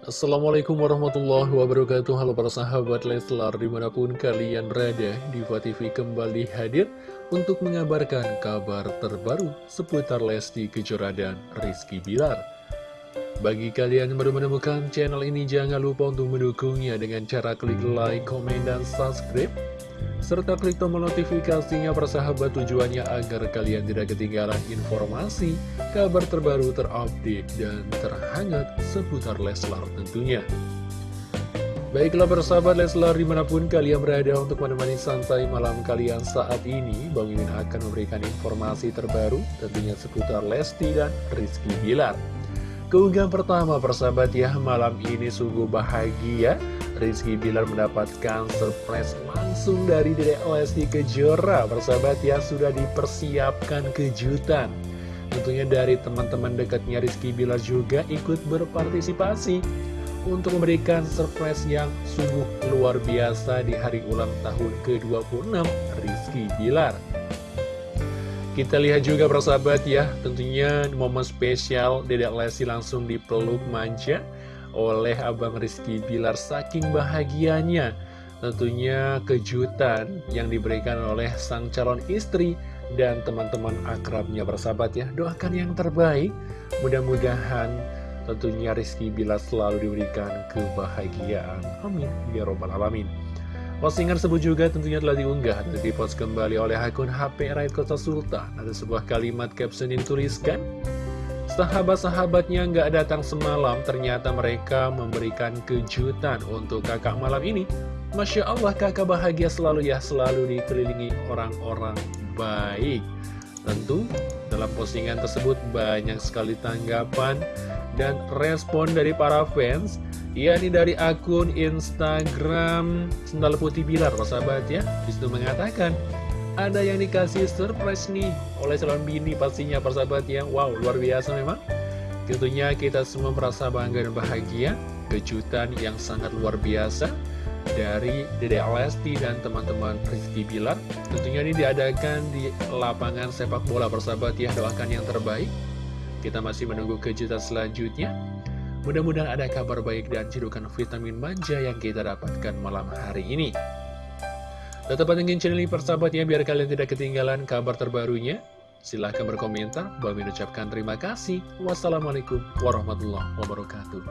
Assalamualaikum warahmatullahi wabarakatuh. Halo para sahabat Leslar di mana pun kalian berada Diva TV kembali hadir untuk mengabarkan kabar terbaru seputar Lesti Kejora dan Rizky Bilar Bagi kalian yang baru menemukan channel ini jangan lupa untuk mendukungnya dengan cara klik like, komen, dan subscribe serta klik tombol notifikasinya persahabat tujuannya agar kalian tidak ketinggalan informasi, kabar terbaru terupdate, dan terhangat seputar Leslar tentunya. Baiklah persahabat Leslar di mana pun kalian berada untuk menemani santai malam kalian saat ini Bang Mimin akan memberikan informasi terbaru tentunya seputar Lesti dan Rizky Bilar Keunggahan pertama persahabat ya malam ini sungguh bahagia. Rizky Bilar mendapatkan surprise langsung dari Dedek Lesti Kejora. Persahabat ya sudah dipersiapkan kejutan. Tentunya dari teman-teman dekatnya Rizky Bilar juga ikut berpartisipasi Untuk memberikan surprise yang sungguh luar biasa di hari ulang tahun ke-26 Rizky Bilar kita lihat juga persahabat ya, tentunya momen spesial Dedek Lesti langsung dipeluk manja oleh Abang Rizky Bilar. Saking bahagianya Tentunya kejutan yang diberikan oleh sang calon istri dan teman-teman akrabnya bersahabat ya. Doakan yang terbaik. Mudah-mudahan tentunya Rizky Bilar selalu diberikan kebahagiaan. Amin. Ya Robbal Alamin Postingan tersebut juga tentunya telah diunggah dan dipost kembali oleh akun HP Raid Kota Sultan Ada sebuah kalimat caption yang tuliskan Sahabat-sahabatnya nggak datang semalam, ternyata mereka memberikan kejutan untuk kakak malam ini. Masya Allah kakak bahagia selalu ya, selalu dikelilingi orang-orang baik. Tentu dalam postingan tersebut banyak sekali tanggapan dan respon dari para fans yakni dari akun Instagram Sendal Putih Bilar, sahabat ya. Di situ mengatakan, ada yang dikasih surprise nih oleh calon bini pastinya persahabat ya. Wow luar biasa memang. Tentunya kita semua merasa bangga dan bahagia. Kejutan yang sangat luar biasa dari Dede Lesti dan teman-teman Rizky Bilar. Tentunya ini diadakan di lapangan sepak bola persahabat ya. Doakan yang terbaik. Kita masih menunggu kejutan selanjutnya Mudah-mudahan ada kabar baik dan cedukan vitamin manja yang kita dapatkan malam hari ini Tetap pantengin channel ini persahabat ya, biar kalian tidak ketinggalan kabar terbarunya. Silahkan berkomentar, Bang ucapkan terima kasih. Wassalamualaikum warahmatullahi wabarakatuh.